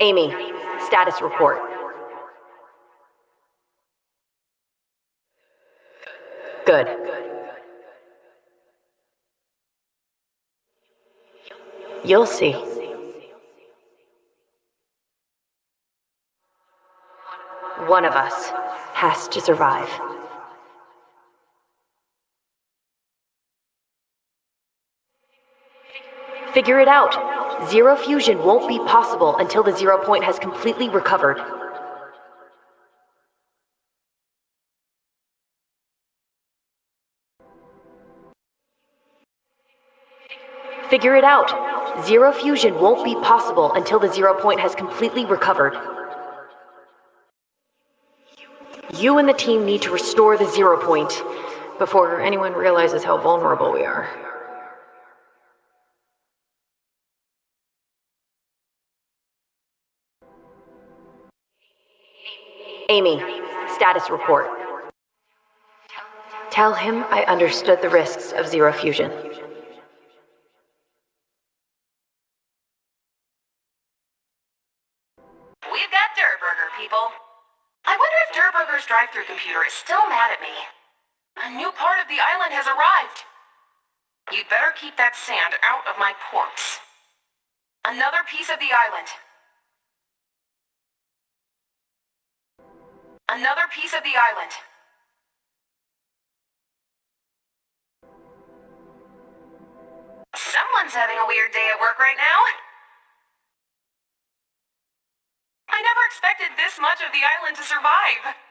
Amy, status report. Good. You'll see. One of us has to survive. Figure it out. Zero fusion won't be possible until the zero point has completely recovered. Figure it out. Zero fusion won't be possible until the zero point has completely recovered. You and the team need to restore the zero point before anyone realizes how vulnerable we are. Amy, status report. Tell him I understood the risks of zero fusion. We've got Durr Burger, people. I wonder if Durr Burger's drive-through computer is still mad at me. A new part of the island has arrived. You'd better keep that sand out of my ports. Another piece of the island. Another piece of the island. Someone's having a weird day at work right now. I never expected this much of the island to survive.